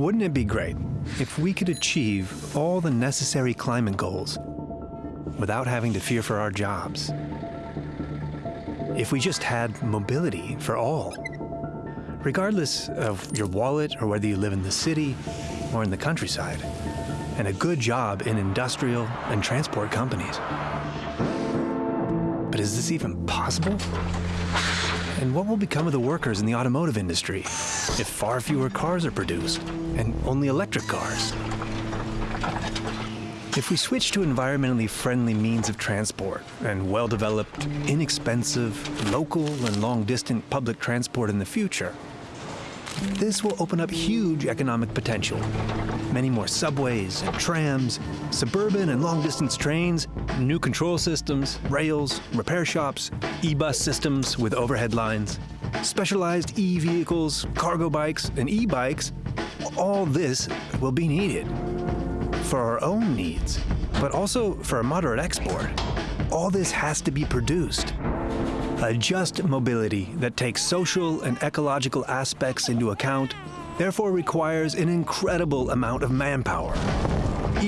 Wouldn't it be great if we could achieve all the necessary climate goals without having to fear for our jobs? If we just had mobility for all, regardless of your wallet or whether you live in the city or in the countryside, and a good job in industrial and transport companies. But is this even possible? And what will become of the workers in the automotive industry if far fewer cars are produced and only electric cars? If we switch to environmentally friendly means of transport and well-developed, inexpensive, local and long-distant public transport in the future, this will open up huge economic potential. Many more subways and trams, suburban and long-distance trains, new control systems, rails, repair shops, e-bus systems with overhead lines, specialized e-vehicles, cargo bikes, and e-bikes, all this will be needed for our own needs, but also for a moderate export. All this has to be produced. A just mobility that takes social and ecological aspects into account therefore requires an incredible amount of manpower.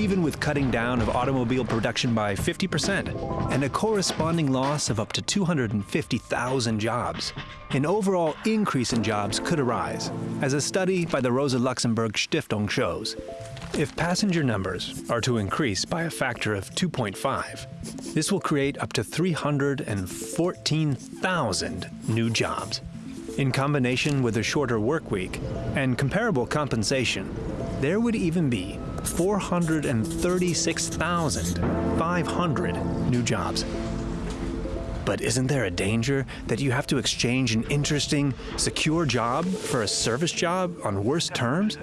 Even with cutting down of automobile production by 50% and a corresponding loss of up to 250,000 jobs, an overall increase in jobs could arise, as a study by the Rosa Luxemburg Stiftung shows. If passenger numbers are to increase by a factor of 2.5, this will create up to 314,000 new jobs. In combination with a shorter work week and comparable compensation, there would even be 436,500 new jobs. But isn't there a danger that you have to exchange an interesting, secure job for a service job on worse terms?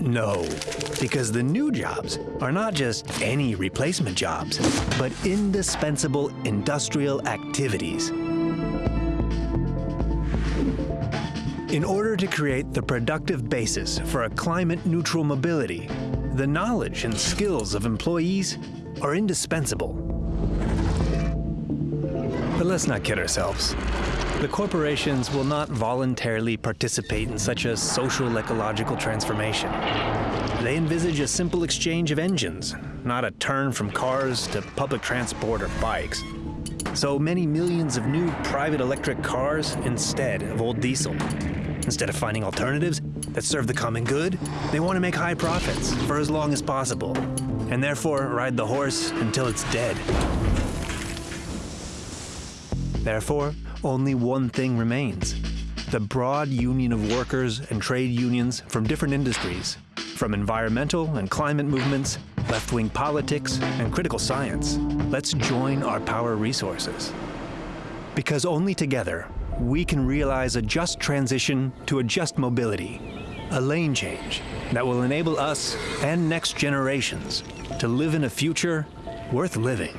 No, because the new jobs are not just any replacement jobs, but indispensable industrial activities. In order to create the productive basis for a climate-neutral mobility, the knowledge and skills of employees are indispensable. But let's not kid ourselves. The corporations will not voluntarily participate in such a social ecological transformation. They envisage a simple exchange of engines, not a turn from cars to public transport or bikes. So many millions of new private electric cars instead of old diesel. Instead of finding alternatives that serve the common good, they want to make high profits for as long as possible and therefore ride the horse until it's dead. Therefore, only one thing remains. The broad union of workers and trade unions from different industries, from environmental and climate movements, left-wing politics, and critical science. Let's join our power resources. Because only together, we can realize a just transition to a just mobility, a lane change that will enable us and next generations to live in a future worth living.